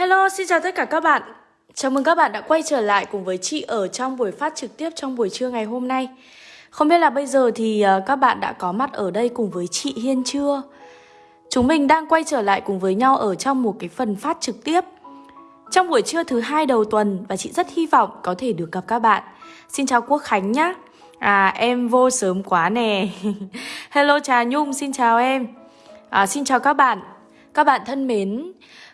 Hello, xin chào tất cả các bạn. Chào mừng các bạn đã quay trở lại cùng với chị ở trong buổi phát trực tiếp trong buổi trưa ngày hôm nay. Không biết là bây giờ thì ờ, các bạn đã có mặt ở đây cùng với chị Hiên chưa? Chúng mình đang quay trở lại cùng với nhau ở trong một cái phần phát trực tiếp trong buổi trưa thứ hai đầu tuần và chị rất hy vọng có thể được gặp các bạn. Xin chào Quốc Khánh nhá. À em vô sớm quá nè. Hello Trà Nhung, xin chào em. À, xin chào các bạn. Các bạn thân mến,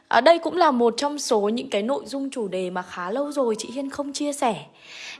ở đây cũng là một trong số những cái nội dung chủ đề mà khá lâu rồi chị Hiên không chia sẻ.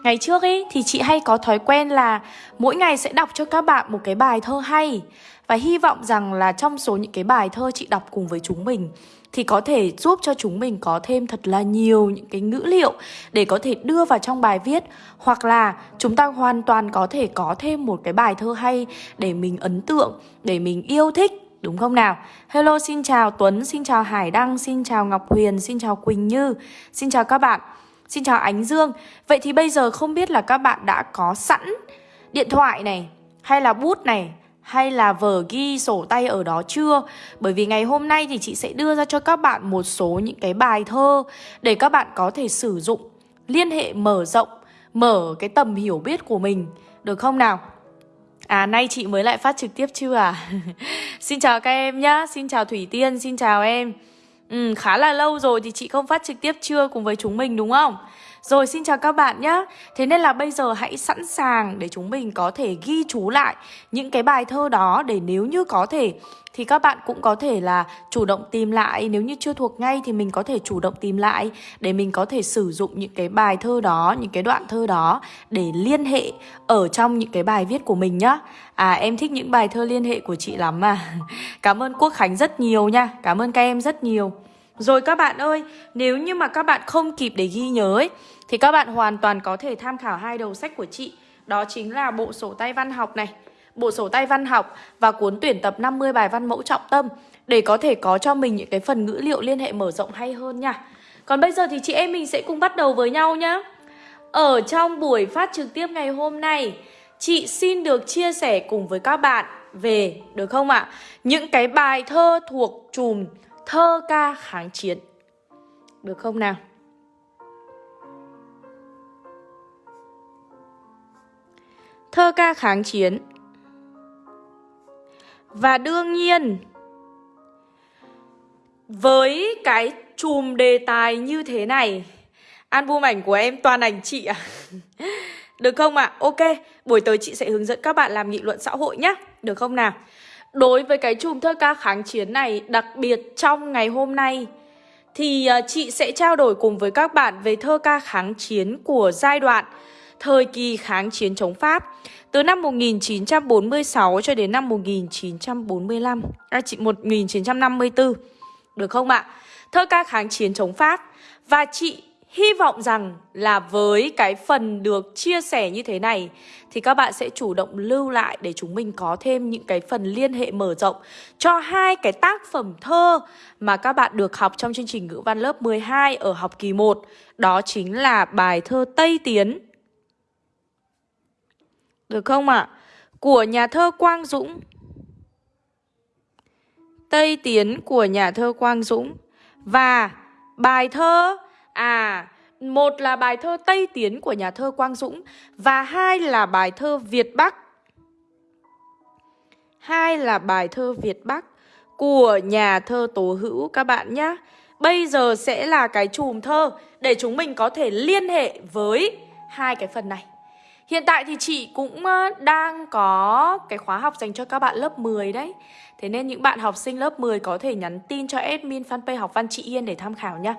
Ngày trước ấy thì chị hay có thói quen là mỗi ngày sẽ đọc cho các bạn một cái bài thơ hay. Và hy vọng rằng là trong số những cái bài thơ chị đọc cùng với chúng mình thì có thể giúp cho chúng mình có thêm thật là nhiều những cái ngữ liệu để có thể đưa vào trong bài viết. Hoặc là chúng ta hoàn toàn có thể có thêm một cái bài thơ hay để mình ấn tượng, để mình yêu thích. Đúng không nào? Hello, xin chào Tuấn, xin chào Hải Đăng, xin chào Ngọc Huyền, xin chào Quỳnh Như Xin chào các bạn. Xin chào Ánh Dương. Vậy thì bây giờ không biết là các bạn đã có sẵn điện thoại này Hay là bút này hay là vở ghi sổ tay ở đó chưa? Bởi vì ngày hôm nay thì chị sẽ đưa ra cho các bạn một số những cái bài thơ Để các bạn có thể sử dụng. Liên hệ mở rộng Mở cái tầm hiểu biết của mình. Được không nào? À nay chị mới lại phát trực tiếp chưa à? Xin chào các em nhá Xin chào Thủy Tiên, xin chào em. Ừ, Khá là lâu rồi thì chị không phát trực tiếp chưa cùng với chúng mình đúng không? Rồi xin chào các bạn nhé Thế nên là bây giờ hãy sẵn sàng để chúng mình có thể ghi chú lại những cái bài thơ đó để nếu như có thể thì các bạn cũng có thể là chủ động tìm lại. Nếu như chưa thuộc ngay thì mình có thể chủ động tìm lại Để mình có thể sử dụng những cái bài thơ đó, những cái đoạn thơ đó Để liên hệ ở trong những cái bài viết của mình nhá. À em thích những bài thơ liên hệ của chị lắm mà. Cảm ơn Quốc Khánh rất nhiều nha. Cảm ơn các em rất nhiều rồi các bạn ơi, nếu như mà các bạn không kịp để ghi nhớ ấy, thì các bạn hoàn toàn có thể tham khảo hai đầu sách của chị. Đó chính là bộ sổ tay văn học này, bộ sổ tay văn học và cuốn tuyển tập 50 bài văn mẫu trọng tâm để có thể có cho mình những cái phần ngữ liệu liên hệ mở rộng hay hơn nha. Còn bây giờ thì chị em mình sẽ cùng bắt đầu với nhau nhé. Ở trong buổi phát trực tiếp ngày hôm nay, chị xin được chia sẻ cùng với các bạn về, được không ạ? À? Những cái bài thơ thuộc chùm thơ ca kháng chiến. Được không nào? Thơ ca kháng chiến Và đương nhiên Với cái chùm đề tài như thế này Album ảnh của em toàn ảnh chị à Được không ạ? À? Ok, buổi tới chị sẽ hướng dẫn các bạn làm nghị luận xã hội nhé Được không nào? Đối với cái chùm thơ ca kháng chiến này, đặc biệt trong ngày hôm nay thì à, chị sẽ trao đổi cùng với các bạn về thơ ca kháng chiến của giai đoạn thời kỳ kháng chiến chống Pháp từ năm 1946 cho đến năm 1945, à, chị 1954. Được không ạ? Thơ ca kháng chiến chống Pháp và chị Hy vọng rằng là với cái phần được chia sẻ như thế này, thì các bạn sẽ chủ động lưu lại để chúng mình có thêm những cái phần liên hệ mở rộng cho hai cái tác phẩm thơ mà các bạn được học trong chương trình ngữ văn lớp 12 ở học kỳ 1. Đó chính là bài thơ Tây Tiến. Được không ạ? À? Của nhà thơ Quang Dũng. Tây Tiến của nhà thơ Quang Dũng. Và bài thơ À, một là bài thơ Tây Tiến của nhà thơ Quang Dũng và hai là bài thơ Việt Bắc. Hai là bài thơ Việt Bắc của nhà thơ Tố Hữu các bạn nhé. Bây giờ sẽ là cái chùm thơ để chúng mình có thể liên hệ với hai cái phần này. Hiện tại thì chị cũng ờ, đang có cái khóa học dành cho các bạn lớp 10 đấy Thế nên những bạn học sinh lớp 10 có thể nhắn tin cho admin fanpage học văn chị Yên để tham khảo nha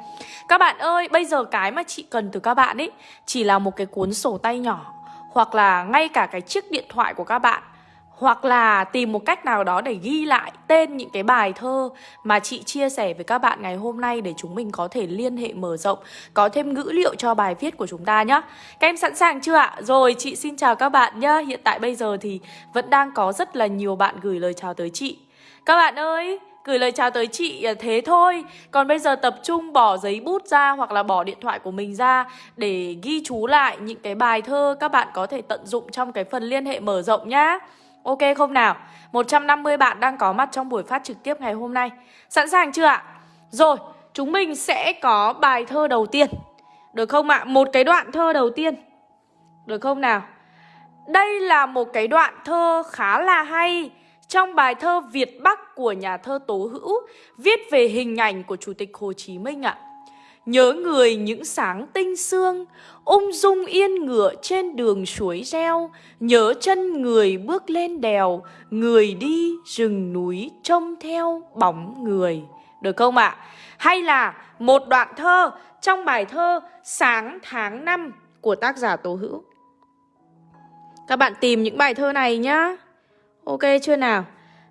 Các bạn ơi, bây giờ cái mà chị cần từ các bạn ấy Chỉ là một cái cuốn sổ tay nhỏ Hoặc là ngay cả cái chiếc điện thoại của các bạn hoặc là tìm một cách nào đó để ghi lại tên những cái bài thơ mà chị chia sẻ với các bạn ngày hôm nay để chúng mình có thể liên hệ mở rộng, có thêm ngữ liệu cho bài viết của chúng ta nhé. Các em sẵn sàng chưa ạ? Rồi, chị xin chào các bạn nhé. Hiện tại bây giờ thì vẫn đang có rất là nhiều bạn gửi lời chào tới chị. Các bạn ơi, gửi lời chào tới chị à, thế thôi Còn bây giờ tập trung bỏ giấy bút ra hoặc là bỏ điện thoại của mình ra Để ghi chú lại những cái bài thơ các bạn có thể tận dụng trong cái phần liên hệ mở rộng nhá Ok không nào? 150 bạn đang có mặt trong buổi phát trực tiếp ngày hôm nay Sẵn sàng chưa ạ? Rồi, chúng mình sẽ có bài thơ đầu tiên. Được không ạ? Một cái đoạn thơ đầu tiên. Được không nào? Đây là một cái đoạn thơ khá là hay trong bài thơ Việt Bắc của nhà thơ Tố Hữu viết về hình ảnh của Chủ tịch Hồ Chí Minh ạ. Nhớ người những sáng tinh sương, ung dung yên ngựa trên đường suối reo, nhớ chân người bước lên đèo, người đi rừng núi trông theo bóng người. Được không ạ? Hay là một đoạn thơ trong bài thơ Sáng tháng 5 của tác giả Tố Hữu. Các bạn tìm những bài thơ này nhá. Ok chưa nào?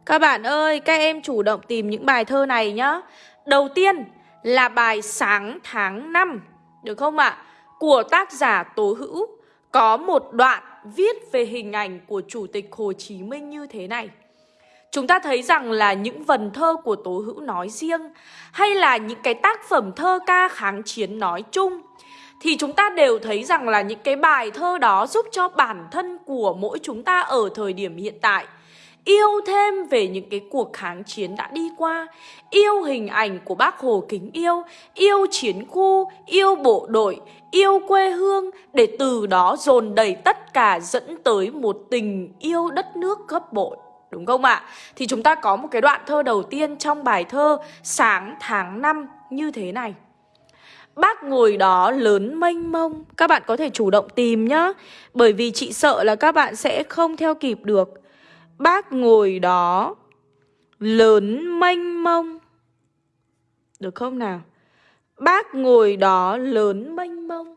Các bạn ơi, các em chủ động tìm những bài thơ này nhá. Đầu tiên là bài Sáng tháng 5, được không ạ? Của tác giả Tố Hữu có một đoạn viết về hình ảnh của Chủ tịch Hồ Chí Minh như thế này. Chúng ta thấy rằng là những vần thơ của Tố Hữu nói riêng hay là những cái tác phẩm thơ ca kháng chiến nói chung thì chúng ta đều thấy rằng là những cái bài thơ đó giúp cho bản thân của mỗi chúng ta ở thời điểm hiện tại yêu thêm về những cái cuộc kháng chiến đã đi qua, yêu hình ảnh của bác Hồ kính yêu, yêu chiến khu, yêu bộ đội, yêu quê hương để từ đó dồn đầy tất cả dẫn tới một tình yêu đất nước gấp bội. Đúng không ạ? Thì chúng ta có một cái đoạn thơ đầu tiên trong bài thơ Sáng tháng 5 như thế này. Bác ngồi đó lớn mênh mông Các bạn có thể chủ động tìm nhá Bởi vì chị sợ là các bạn sẽ không theo kịp được Bác ngồi đó, lớn mênh mông. Được không nào? Bác ngồi đó lớn mênh mông.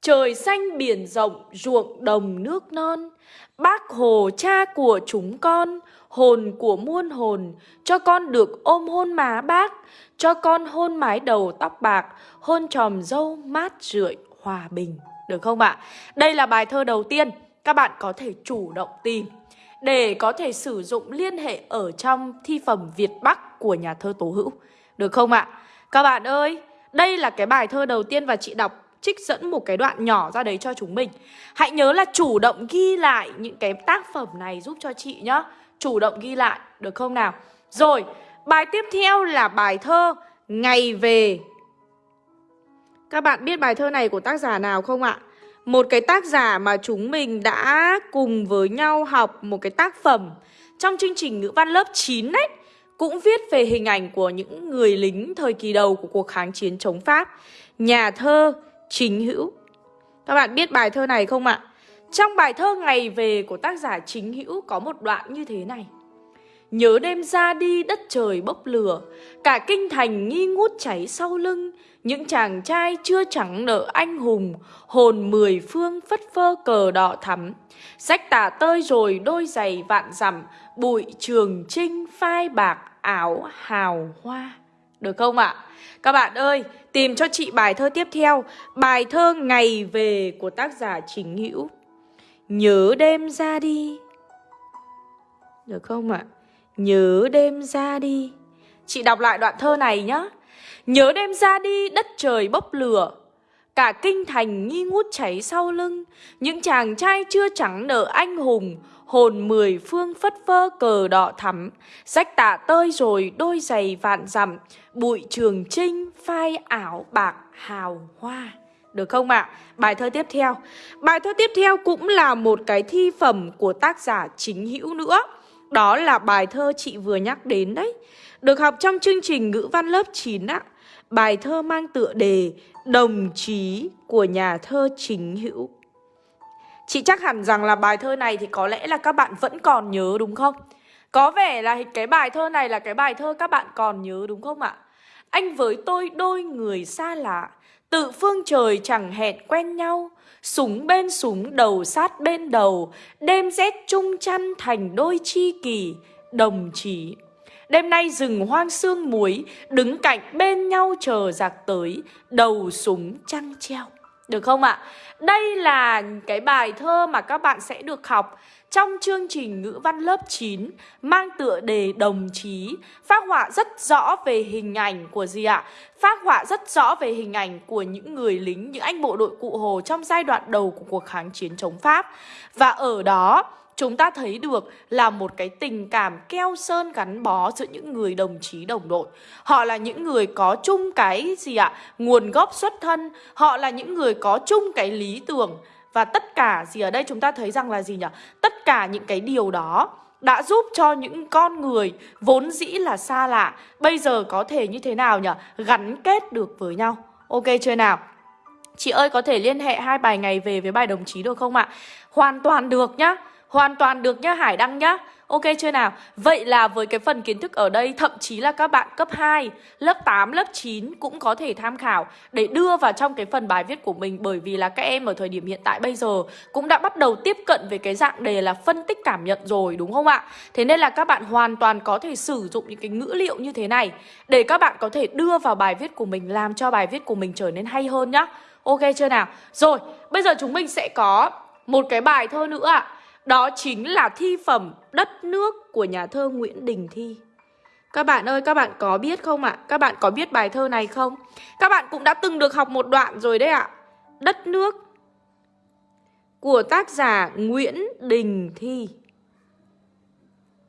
Trời xanh biển rộng, ruộng đồng nước non. Bác Hồ cha của chúng con, Hồn của muôn hồn. Cho con được ôm hôn má bác, Cho con hôn mái đầu tóc bạc, Hôn tròm dâu mát rượi hòa bình. Được không ạ? Đây là bài thơ đầu tiên, Các bạn có thể chủ động tìm để có thể sử dụng liên hệ ở trong thi phẩm Việt Bắc của nhà thơ Tố Hữu. Được không ạ? Các bạn ơi, đây là cái bài thơ đầu tiên và chị đọc trích dẫn một cái đoạn nhỏ ra đấy cho chúng mình. Hãy nhớ là chủ động ghi lại những cái tác phẩm này giúp cho chị nhá. Chủ động ghi lại, được không nào? Rồi, bài tiếp theo là bài thơ Ngày về. Các bạn biết bài thơ này của tác giả nào không ạ? Một cái tác giả mà chúng mình đã cùng với nhau học một cái tác phẩm trong chương trình ngữ văn lớp 9 ấy, cũng viết về hình ảnh của những người lính thời kỳ đầu của cuộc kháng chiến chống Pháp. Nhà thơ Chính Hữu. Các bạn biết bài thơ này không ạ? Trong bài thơ Ngày về của tác giả Chính Hữu có một đoạn như thế này. Nhớ đêm ra đi đất trời bốc lửa, cả kinh thành nghi ngút cháy sau lưng, những chàng trai chưa chẳng nợ anh hùng, hồn mười phương phất phơ cờ đỏ thắm. Sách tả tơi rồi đôi giày vạn dặm, bụi trường trinh phai bạc áo hào hoa. Được không ạ? Các bạn ơi, tìm cho chị bài thơ tiếp theo, bài thơ Ngày về của tác giả Chính Hữu. Nhớ đêm ra đi. Được không ạ? Nhớ đêm ra đi. Chị đọc lại đoạn thơ này nhé. Nhớ đêm ra đi, đất trời bốc lửa Cả kinh thành nghi ngút cháy sau lưng Những chàng trai chưa trắng nở anh hùng, Hồn mười phương phất phơ cờ đỏ thắm Rách tả tơi rồi, đôi giày vạn dặm Bụi trường trinh, phai ảo bạc, hào hoa được không ạ? À? Bài thơ tiếp theo Bài thơ tiếp theo cũng là một cái thi phẩm của tác giả chính hữu nữa đó là bài thơ chị vừa nhắc đến đấy Được học trong chương trình ngữ văn lớp 9 ạ bài thơ mang tựa đề Đồng chí của nhà thơ Chính Hữu. Chị chắc hẳn rằng là bài thơ này thì có lẽ là các bạn vẫn còn nhớ đúng không? Có vẻ là cái bài thơ này là cái bài thơ các bạn còn nhớ đúng không ạ? Anh với tôi đôi người xa lạ, tự phương trời chẳng hẹn quen nhau, súng bên súng đầu sát bên đầu, đêm rét chung chăn thành đôi chi kỳ, đồng chí. Đêm nay rừng hoang sương muối Đứng cạnh bên nhau chờ giặc tới. Đầu súng trăng treo. Được không ạ? Đây là cái bài thơ mà các bạn sẽ được học trong chương trình ngữ văn lớp 9 mang tựa đề đồng chí phát họa rất rõ về hình ảnh của gì ạ? Phát họa rất rõ về hình ảnh của những người lính, những anh bộ đội cụ Hồ trong giai đoạn đầu của cuộc kháng chiến chống Pháp. Và ở đó chúng ta thấy được là một cái tình cảm keo sơn gắn bó giữa những người đồng chí đồng đội. Họ là những người có chung cái gì ạ? Nguồn gốc xuất thân, họ là những người có chung cái lý tưởng và tất cả gì ở đây chúng ta thấy rằng là gì nhỉ? Tất cả những cái điều đó đã giúp cho những con người vốn dĩ là xa lạ, bây giờ có thể như thế nào nhỉ? Gắn kết được với nhau. Ok chưa nào? Chị ơi, có thể liên hệ hai bài ngày về với bài đồng chí được không ạ? Hoàn toàn được nhá Hoàn toàn được nhá, Hải Đăng nhá Ok chưa nào? Vậy là với cái phần kiến thức ở đây Thậm chí là các bạn cấp 2 Lớp 8, lớp 9 cũng có thể tham khảo Để đưa vào trong cái phần bài viết của mình Bởi vì là các em ở thời điểm hiện tại bây giờ Cũng đã bắt đầu tiếp cận về cái dạng đề là phân tích cảm nhận rồi đúng không ạ? Thế nên là các bạn hoàn toàn có thể sử dụng những cái ngữ liệu như thế này Để các bạn có thể đưa vào bài viết của mình Làm cho bài viết của mình trở nên hay hơn nhá Ok chưa nào? Rồi, bây giờ chúng mình sẽ có một cái bài thơ nữa ạ à. Đó chính là thi phẩm Đất nước của nhà thơ Nguyễn Đình Thi Các bạn ơi, các bạn có biết không ạ? À? Các bạn có biết bài thơ này không? Các bạn cũng đã từng được học một đoạn rồi đấy ạ à. Đất nước của tác giả Nguyễn Đình Thi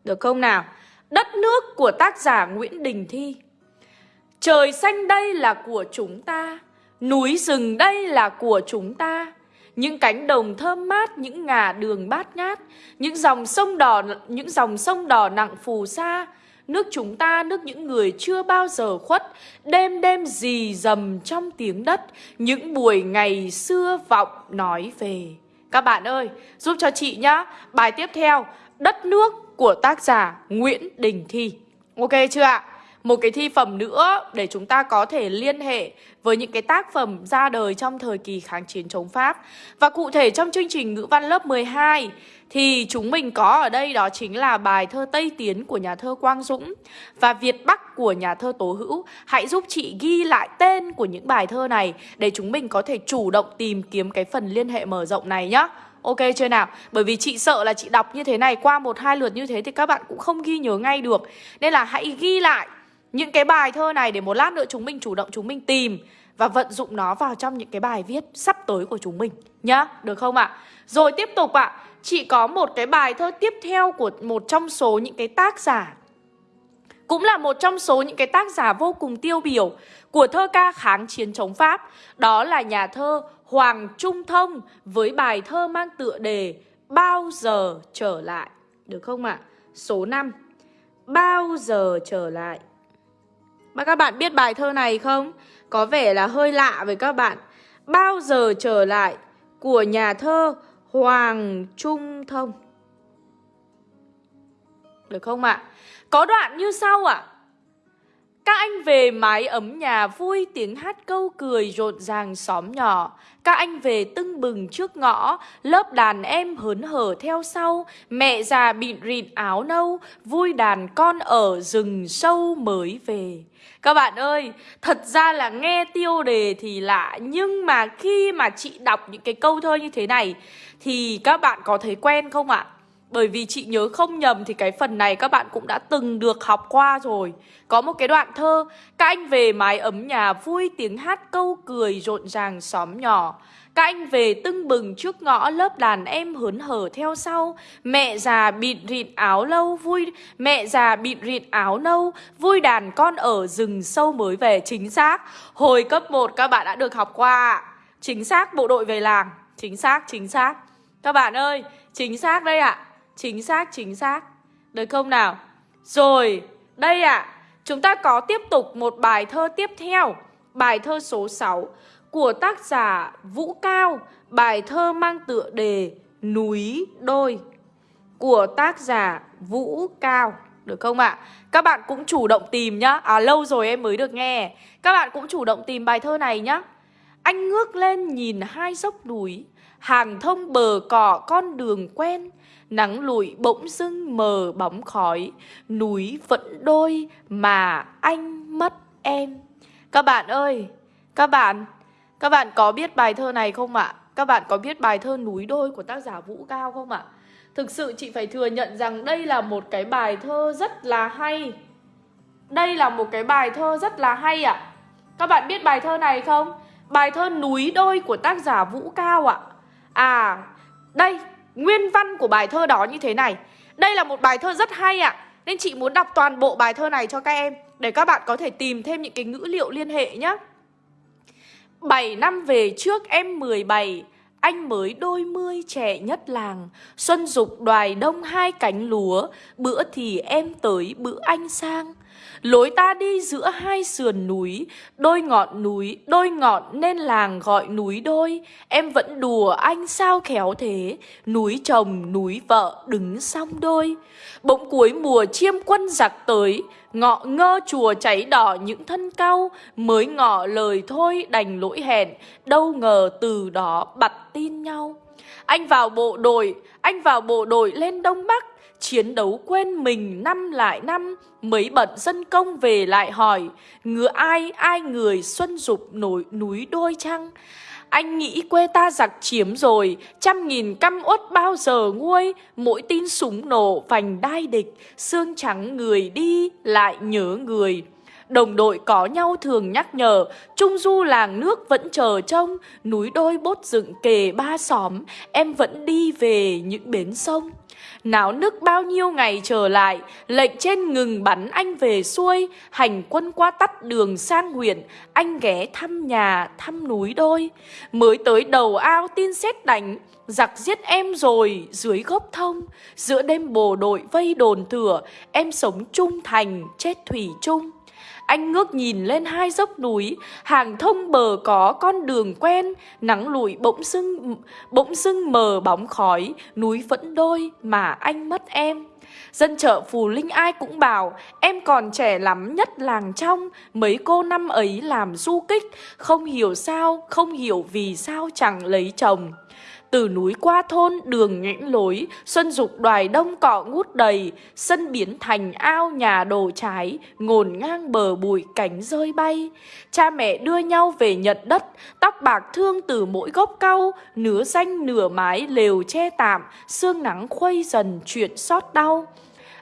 Được không nào? Đất nước của tác giả Nguyễn Đình Thi Trời xanh đây là của chúng ta Núi rừng đây là của chúng ta những cánh đồng thơm mát, những ngả đường bát ngát, những dòng sông đỏ, những dòng sông đỏ nặng phù sa, nước chúng ta, nước những người chưa bao giờ khuất, đêm đêm dì dầm trong tiếng đất, những buổi ngày xưa vọng nói về. Các bạn ơi, giúp cho chị nhá, bài tiếp theo, Đất nước của tác giả Nguyễn Đình Thi. Ok chưa ạ? Một cái thi phẩm nữa để chúng ta có thể liên hệ với những cái tác phẩm ra đời trong thời kỳ kháng chiến chống Pháp. Và cụ thể trong chương trình ngữ văn lớp 12 thì chúng mình có ở đây đó chính là bài thơ Tây Tiến của nhà thơ Quang Dũng và Việt Bắc của nhà thơ Tố Hữu. Hãy giúp chị ghi lại tên của những bài thơ này để chúng mình có thể chủ động tìm kiếm cái phần liên hệ mở rộng này nhá. Ok chưa nào? Bởi vì chị sợ là chị đọc như thế này, qua một hai lượt như thế thì các bạn cũng không ghi nhớ ngay được. Nên là hãy ghi lại những cái bài thơ này để một lát nữa chúng mình chủ động chúng mình tìm và vận dụng nó vào trong những cái bài viết sắp tới của chúng mình nhá, được không ạ? À? Rồi tiếp tục ạ, à, chị có một cái bài thơ tiếp theo của một trong số những cái tác giả cũng là một trong số những cái tác giả vô cùng tiêu biểu của thơ ca kháng chiến chống Pháp, đó là nhà thơ Hoàng Trung Thông với bài thơ mang tựa đề Bao giờ trở lại, được không ạ? À? Số 5. Bao giờ trở lại. Mà các bạn biết bài thơ này không? Có vẻ là hơi lạ với các bạn Bao giờ trở lại của nhà thơ Hoàng Trung Thông Được không ạ? À? Có đoạn như sau ạ à? Các anh về mái ấm nhà vui tiếng hát câu cười rộn ràng xóm nhỏ. Các anh về tưng bừng trước ngõ Lớp đàn em hớn hở theo sau. Mẹ già bịn rịn áo nâu Vui đàn con ở rừng sâu mới về. Các bạn ơi, thật ra là nghe tiêu đề thì lạ Nhưng mà khi mà chị đọc những cái câu thơ như thế này Thì các bạn có thấy quen không ạ? Bởi vì chị nhớ không nhầm thì cái phần này các bạn cũng đã từng được học qua rồi. Có một cái đoạn thơ Các anh về mái ấm nhà vui tiếng hát câu cười rộn ràng xóm nhỏ. Các anh về tưng bừng trước ngõ lớp đàn em hớn hở theo sau. Mẹ già bịt rịt áo lâu vui Mẹ già bịt rịt áo nâu Vui đàn con ở rừng sâu mới về. Chính xác. Hồi cấp 1 các bạn đã được học qua. Chính xác bộ đội về làng. Chính xác, chính xác. Các bạn ơi, chính xác đây ạ. à. Chính xác, chính xác. Được không nào? Rồi, đây ạ. À, chúng ta có tiếp tục một bài thơ tiếp theo. Bài thơ số 6 của tác giả Vũ Cao. Bài thơ mang tựa đề Núi Đôi của tác giả Vũ Cao. Được không ạ? À? Các bạn cũng chủ động tìm nhá. À lâu rồi em mới được nghe. Các bạn cũng chủ động tìm bài thơ này nhá. Anh ngước lên nhìn hai dốc núi, hàng thông bờ cỏ con đường quen, Nắng lụi bỗng dưng mờ bóng khói Núi vẫn đôi mà anh mất em Các bạn ơi Các bạn Các bạn có biết bài thơ này không ạ? Các bạn có biết bài thơ Núi đôi của tác giả Vũ Cao không ạ? Thực sự chị phải thừa nhận rằng đây là một cái bài thơ rất là hay Đây là một cái bài thơ rất là hay ạ Các bạn biết bài thơ này không? Bài thơ Núi đôi của tác giả Vũ Cao ạ À, đây Nguyên văn của bài thơ đó như thế này. Đây là một bài thơ rất hay ạ. À. Nên chị muốn đọc toàn bộ bài thơ này cho các em, Để các bạn có thể tìm thêm những cái ngữ liệu liên hệ nhé 7 năm về trước em 17 anh mới đôi mươi trẻ nhất làng. Xuân dục đoài đông hai cánh lúa, Bữa thì em tới bữa anh sang. Lối ta đi giữa hai sườn núi Đôi ngọn núi, đôi ngọn nên làng gọi núi đôi. Em vẫn đùa anh sao khéo thế Núi chồng, núi vợ đứng song đôi. Bỗng cuối mùa chiêm quân giặc tới Ngọ ngơ chùa cháy đỏ những thân cau Mới ngỏ lời thôi đành lỗi hẹn Đâu ngờ từ đó bặt tin nhau. Anh vào bộ đội, anh vào bộ đội lên Đông Bắc. Chiến đấu quên mình năm lại năm Mấy bận dân công về lại hỏi Ngựa ai ai người xuân dục nổi núi đôi trăng anh nghĩ quê ta giặc chiếm rồi, trăm nghìn căm uất bao giờ nguôi, mỗi tin súng nổ vành đai địch, xương trắng người đi lại nhớ người. Đồng đội có nhau thường nhắc nhở, Trung du làng nước vẫn chờ trông, núi đôi bốt dựng kề ba xóm, em vẫn đi về những bến sông. Náo nức bao nhiêu ngày trở lại, lệnh trên ngừng bắn anh về xuôi, hành quân qua tắt đường sang huyện, anh ghé thăm nhà, thăm núi đôi. Mới tới đầu ao tin xét đánh, giặc giết em rồi dưới gốc thông, giữa đêm bồ đội vây đồn thửa, em sống trung thành, chết thủy chung. Anh ngước nhìn lên hai dốc núi, hàng thông bờ có con đường quen, nắng lụi bỗng sưng bỗng sưng mờ bóng khói, núi vẫn đôi mà anh mất em. Dân chợ Phù Linh ai cũng bảo Em còn trẻ lắm nhất làng trong Mấy cô năm ấy làm du kích Không hiểu sao, không hiểu vì sao chẳng lấy chồng từ núi qua thôn đường nhẽn lối, xuân dục đoài đông cỏ ngút đầy, sân biến thành ao nhà đồ trái, ngồn ngang bờ bụi cánh rơi bay. Cha mẹ đưa nhau về nhận đất, tóc bạc thương từ mỗi gốc cau, nứa xanh nửa mái lều che tạm, sương nắng khuây dần chuyện xót đau.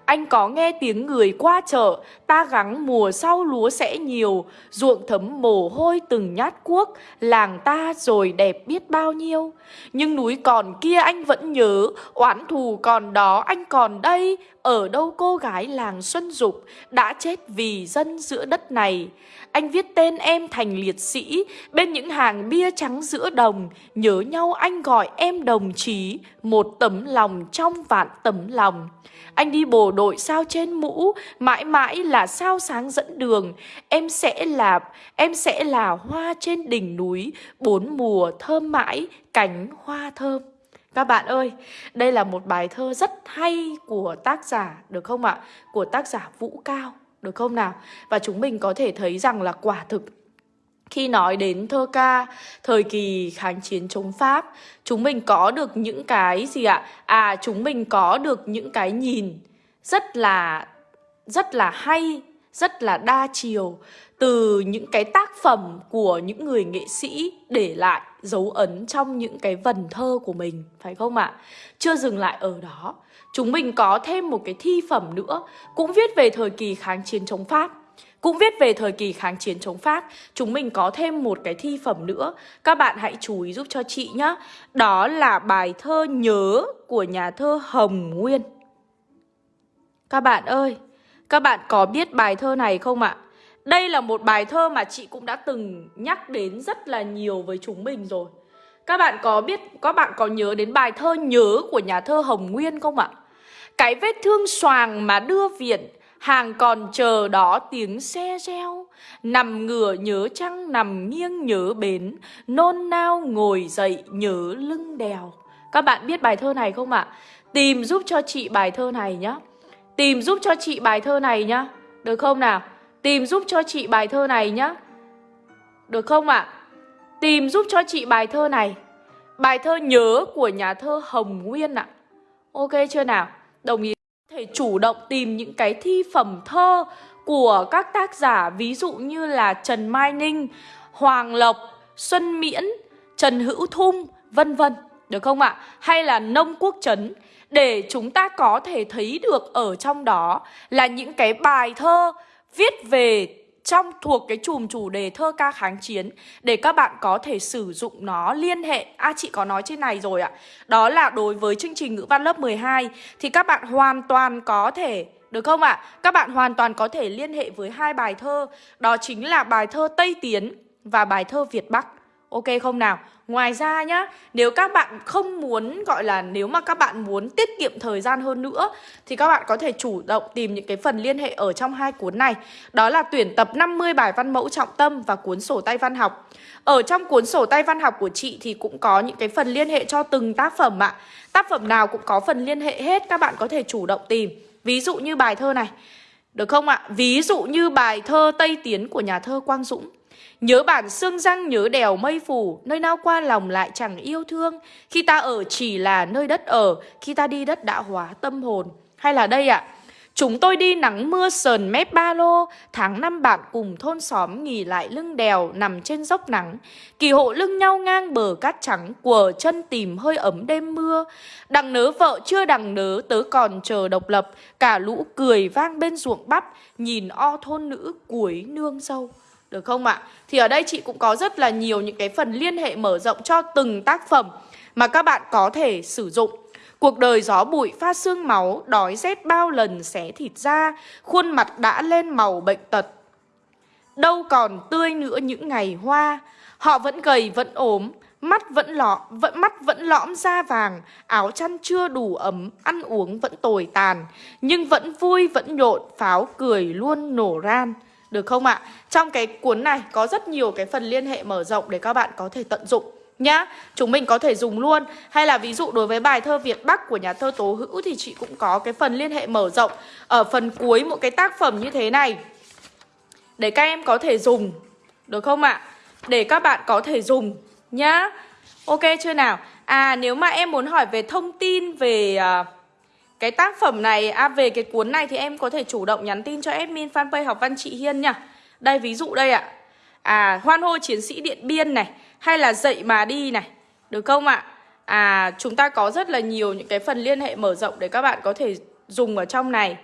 Anh có nghe tiếng người qua chợ, ta gắng mùa sau lúa sẽ nhiều, ruộng thấm mồ hôi từng nhát cuốc, làng ta rồi đẹp biết bao nhiêu. Nhưng núi còn kia anh vẫn nhớ, oán thù còn đó anh còn đây, ở đâu cô gái làng Xuân Dục đã chết vì dân giữa đất này. Anh viết tên em thành liệt sĩ, bên những hàng bia trắng giữa đồng, nhớ nhau anh gọi em đồng chí, một tấm lòng trong vạn tấm lòng. Anh đi bồ đội sao trên mũ, mãi mãi là sao sáng dẫn đường. Em sẽ là em sẽ là hoa trên đỉnh núi, bốn mùa thơm mãi, cánh hoa thơm. Các bạn ơi, đây là một bài thơ rất hay của tác giả, được không ạ? Của tác giả Vũ Cao, được không nào? Và chúng mình có thể thấy rằng là quả thực khi nói đến thơ ca thời kỳ kháng chiến chống Pháp, chúng mình có được những cái gì ạ? À, chúng mình có được những cái nhìn rất là rất là hay, rất là đa chiều từ những cái tác phẩm của những người nghệ sĩ để lại dấu ấn trong những cái vần thơ của mình, phải không ạ? Chưa dừng lại ở đó, chúng mình có thêm một cái thi phẩm nữa cũng viết về thời kỳ kháng chiến chống Pháp. Cũng viết về thời kỳ kháng chiến chống Pháp Chúng mình có thêm một cái thi phẩm nữa Các bạn hãy chú ý giúp cho chị nhé Đó là bài thơ Nhớ của nhà thơ Hồng Nguyên các bạn ơi Các bạn có biết bài thơ này không ạ? Đây là một bài thơ mà chị cũng đã từng nhắc đến rất là nhiều với chúng mình rồi Các bạn có biết, các bạn có nhớ đến bài thơ Nhớ của nhà thơ Hồng Nguyên không ạ? Cái vết thương xoàng mà đưa viện Hàng còn chờ đó tiếng xe reo Nằm ngửa nhớ trăng nằm nghiêng nhớ bến Nôn nao ngồi dậy nhớ lưng đèo Các bạn biết bài thơ này không ạ? Tìm giúp cho chị bài thơ này nhé. Tìm giúp cho chị bài thơ này nhá Được không nào? Tìm giúp cho chị bài thơ này nhá Được không ạ? Tìm giúp cho chị bài thơ này Bài thơ nhớ của nhà thơ Hồng Nguyên ạ Ok chưa nào? Đồng ý thể chủ động tìm những cái thi phẩm thơ của các tác giả ví dụ như là Trần Mai Ninh, Hoàng Lộc, Xuân Miễn, Trần Hữu Thung, vân vân, được không ạ? Hay là Nông Quốc Trấn để chúng ta có thể thấy được ở trong đó là những cái bài thơ viết về trong thuộc cái chùm chủ đề thơ ca kháng chiến để các bạn có thể sử dụng nó liên hệ. À chị có nói trên này rồi ạ. Đó là đối với chương trình ngữ văn lớp 12 thì các bạn hoàn toàn có thể, được không ạ? À? Các bạn hoàn toàn có thể liên hệ với hai bài thơ Đó chính là bài thơ Tây Tiến và bài thơ Việt Bắc Ok không nào? Ngoài ra nhá, nếu các bạn không muốn gọi là nếu mà các bạn muốn tiết kiệm thời gian hơn nữa thì các bạn có thể chủ động tìm những cái phần liên hệ ở trong hai cuốn này. Đó là tuyển tập 50 bài văn mẫu trọng tâm và cuốn sổ tay văn học. Ở trong cuốn sổ tay văn học của chị thì cũng có những cái phần liên hệ cho từng tác phẩm ạ. Tác phẩm nào cũng có phần liên hệ hết, các bạn có thể chủ động tìm. Ví dụ như bài thơ này. Được không ạ? Ví dụ như bài thơ Tây Tiến của nhà thơ Quang Dũng. Nhớ bản xương răng nhớ đèo mây phủ, Nơi nào qua lòng lại chẳng yêu thương. Khi ta ở chỉ là nơi đất ở, Khi ta đi đất đã hóa tâm hồn. Hay là đây ạ, Chúng tôi đi nắng mưa sờn mép ba lô, Tháng năm bạn cùng thôn xóm nghỉ lại lưng đèo Nằm trên dốc nắng. Kỳ hộ lưng nhau ngang bờ cát trắng Của chân tìm hơi ấm đêm mưa. Đằng nớ vợ chưa đằng nớ, Tớ còn chờ độc lập. Cả lũ cười vang bên ruộng bắp, Nhìn o thôn nữ cuối nương dâu được không ạ? Thì ở đây chị cũng có rất là nhiều những cái phần liên hệ mở rộng cho từng tác phẩm mà các bạn có thể sử dụng. Cuộc đời gió bụi pha xương máu, đói rét bao lần xé thịt ra, khuôn mặt đã lên màu bệnh tật. Đâu còn tươi nữa những ngày hoa, họ vẫn gầy vẫn ốm, mắt vẫn lọ vẫn mắt vẫn lõm da vàng áo chăn chưa đủ ấm ăn uống vẫn tồi tàn nhưng vẫn vui vẫn nhộn pháo cười luôn nổ ran được không ạ? Trong cái cuốn này có rất nhiều cái phần liên hệ mở rộng để các bạn có thể tận dụng nhá Chúng mình có thể dùng luôn Hay là ví dụ đối với bài thơ Việt Bắc của nhà thơ Tố Hữu Thì chị cũng có cái phần liên hệ mở rộng Ở phần cuối một cái tác phẩm như thế này Để các em có thể dùng Được không ạ? Để các bạn có thể dùng nhá Ok chưa nào? À nếu mà em muốn hỏi về thông tin về... Uh, cái tác phẩm này, à về cái cuốn này thì em có thể chủ động nhắn tin cho admin fanpage học văn chị Hiên nha. Đây ví dụ đây ạ. À hoan hô chiến sĩ Điện Biên này Hay là dậy mà đi này. Được không ạ? À chúng ta có rất là nhiều những cái phần liên hệ mở rộng để các bạn có thể dùng ở trong này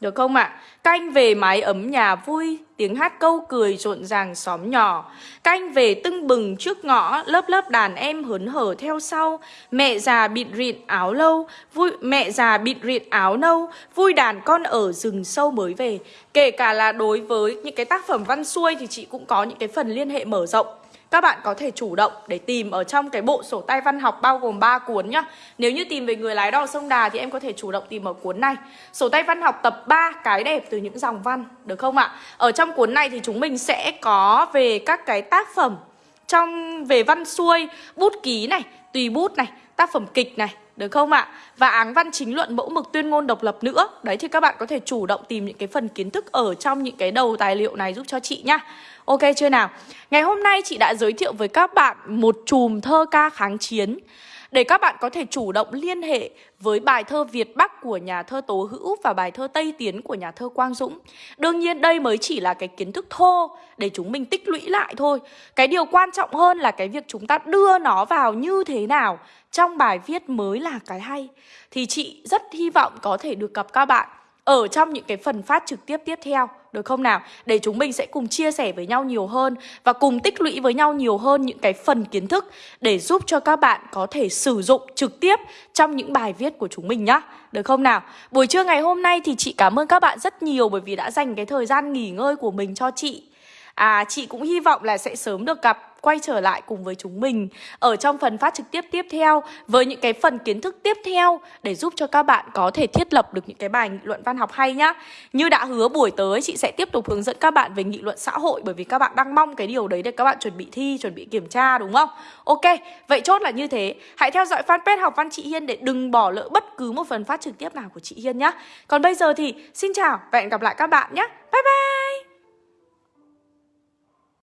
được không ạ? À? Canh về mái ấm nhà vui, tiếng hát câu cười rộn ràng xóm nhỏ. Canh về tưng bừng trước ngõ, lớp lớp đàn em hớn hở theo sau. Mẹ già bịt rịn áo lâu, vui mẹ già bịt rịn áo nâu, vui đàn con ở rừng sâu mới về. Kể cả là đối với những cái tác phẩm văn xuôi thì chị cũng có những cái phần liên hệ mở rộng các bạn có thể chủ động để tìm ở trong cái bộ sổ tay văn học bao gồm 3 cuốn nhá. Nếu như tìm về người lái đò sông Đà thì em có thể chủ động tìm ở cuốn này. Sổ tay văn học tập 3 cái đẹp từ những dòng văn, được không ạ? Ở trong cuốn này thì chúng mình sẽ có về các cái tác phẩm trong về văn xuôi, bút ký này, tùy bút này, tác phẩm kịch này, được không ạ? Và áng văn chính luận mẫu mực tuyên ngôn độc lập nữa Đấy, thì các bạn có thể chủ động tìm những cái phần kiến thức ở trong những cái đầu tài liệu này giúp cho chị nhá Ok, chưa nào? Ngày hôm nay chị đã giới thiệu với các bạn một chùm thơ ca kháng chiến để các bạn có thể chủ động liên hệ với bài thơ Việt Bắc của nhà thơ Tố Hữu và bài thơ Tây Tiến của nhà thơ Quang Dũng. Đương nhiên, đây mới chỉ là cái kiến thức thô để chúng mình tích lũy lại thôi. Cái điều quan trọng hơn là cái việc chúng ta đưa nó vào như thế nào trong bài viết mới là cái hay. Thì chị rất hy vọng có thể được gặp các bạn ở trong những cái phần phát trực tiếp tiếp theo, được không nào? Để chúng mình sẽ cùng chia sẻ với nhau nhiều hơn và cùng tích lũy với nhau nhiều hơn những cái phần kiến thức để giúp cho các bạn có thể sử dụng trực tiếp trong những bài viết của chúng mình nhá. Được không nào? Buổi trưa ngày hôm nay thì chị cảm ơn các bạn rất nhiều bởi vì đã dành cái thời gian nghỉ ngơi của mình cho chị. À chị cũng hy vọng là sẽ sớm được gặp quay trở lại cùng với chúng mình ở trong phần phát trực tiếp tiếp theo với những cái phần kiến thức tiếp theo để giúp cho các bạn có thể thiết lập được những cái bài nghị luận văn học hay nhá. Như đã hứa buổi tới chị sẽ tiếp tục hướng dẫn các bạn về nghị luận xã hội bởi vì các bạn đang mong cái điều đấy để các bạn chuẩn bị thi, chuẩn bị kiểm tra đúng không? Ok, vậy chốt là như thế. Hãy theo dõi fanpage học văn chị Hiên để đừng bỏ lỡ bất cứ một phần phát trực tiếp nào của chị Hiên nhá. Còn bây giờ thì xin chào và hẹn gặp lại các bạn nhé. Bye bye!